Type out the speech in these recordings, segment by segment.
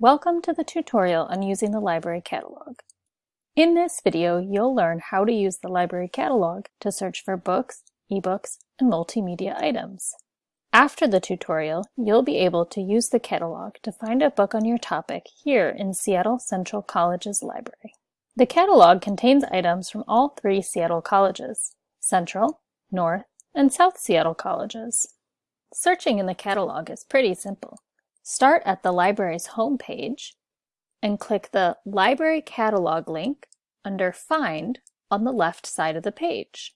Welcome to the tutorial on using the library catalog. In this video, you'll learn how to use the library catalog to search for books, ebooks, and multimedia items. After the tutorial, you'll be able to use the catalog to find a book on your topic here in Seattle Central College's library. The catalog contains items from all three Seattle colleges, Central, North, and South Seattle colleges. Searching in the catalog is pretty simple. Start at the library's home page and click the Library Catalog link under Find on the left side of the page.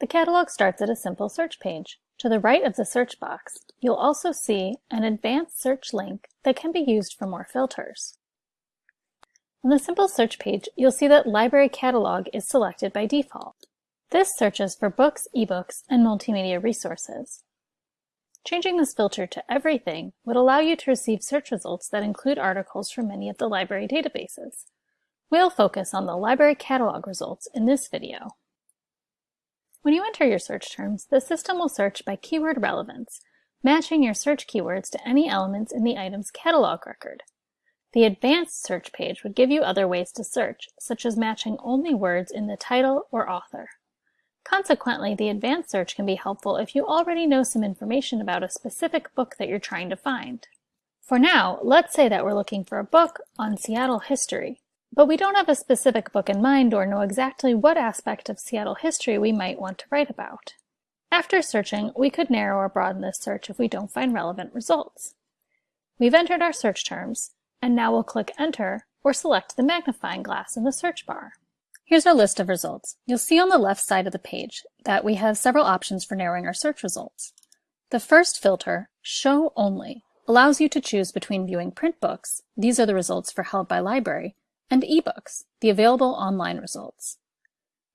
The catalog starts at a simple search page. To the right of the search box, you'll also see an advanced search link that can be used for more filters. On the simple search page, you'll see that Library Catalog is selected by default. This searches for books, ebooks, and multimedia resources. Changing this filter to Everything would allow you to receive search results that include articles from many of the library databases. We'll focus on the library catalog results in this video. When you enter your search terms, the system will search by keyword relevance, matching your search keywords to any elements in the item's catalog record. The advanced search page would give you other ways to search, such as matching only words in the title or author. Consequently, the advanced search can be helpful if you already know some information about a specific book that you're trying to find. For now, let's say that we're looking for a book on Seattle history, but we don't have a specific book in mind or know exactly what aspect of Seattle history we might want to write about. After searching, we could narrow or broaden this search if we don't find relevant results. We've entered our search terms, and now we'll click Enter or select the magnifying glass in the search bar. Here's our list of results. You'll see on the left side of the page that we have several options for narrowing our search results. The first filter, Show Only, allows you to choose between viewing print books, these are the results for Held by Library, and ebooks, the available online results.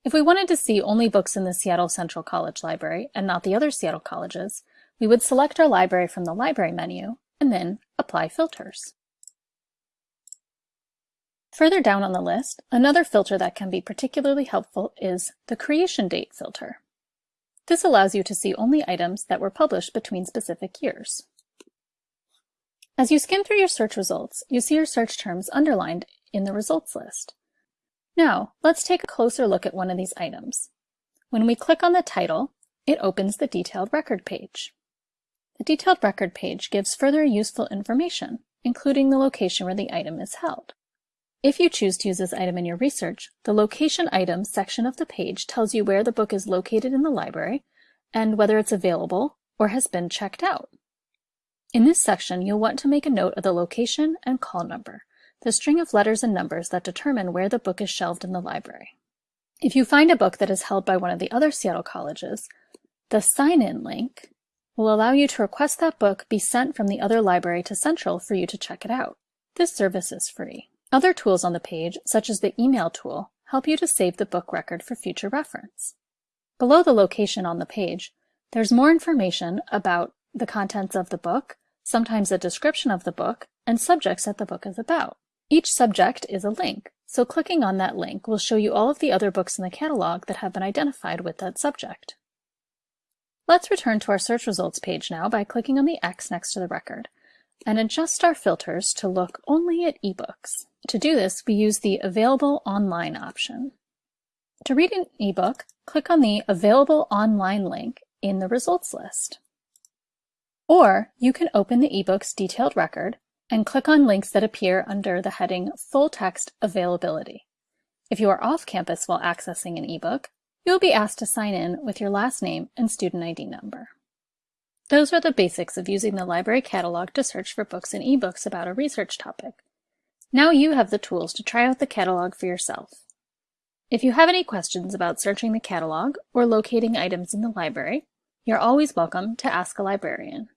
If we wanted to see only books in the Seattle Central College Library and not the other Seattle colleges, we would select our library from the Library menu and then Apply Filters. Further down on the list, another filter that can be particularly helpful is the creation date filter. This allows you to see only items that were published between specific years. As you skim through your search results, you see your search terms underlined in the results list. Now, let's take a closer look at one of these items. When we click on the title, it opens the detailed record page. The detailed record page gives further useful information, including the location where the item is held. If you choose to use this item in your research, the Location Items section of the page tells you where the book is located in the library and whether it's available or has been checked out. In this section, you'll want to make a note of the location and call number, the string of letters and numbers that determine where the book is shelved in the library. If you find a book that is held by one of the other Seattle colleges, the sign-in link will allow you to request that book be sent from the other library to Central for you to check it out. This service is free. Other tools on the page, such as the email tool, help you to save the book record for future reference. Below the location on the page, there's more information about the contents of the book, sometimes a description of the book, and subjects that the book is about. Each subject is a link, so clicking on that link will show you all of the other books in the catalog that have been identified with that subject. Let's return to our search results page now by clicking on the X next to the record and adjust our filters to look only at ebooks. To do this, we use the Available Online option. To read an ebook, click on the Available Online link in the results list. Or you can open the ebook's detailed record and click on links that appear under the heading Full Text Availability. If you are off campus while accessing an ebook, you will be asked to sign in with your last name and student ID number. Those are the basics of using the library catalog to search for books and ebooks about a research topic. Now you have the tools to try out the catalog for yourself. If you have any questions about searching the catalog or locating items in the library, you're always welcome to ask a librarian.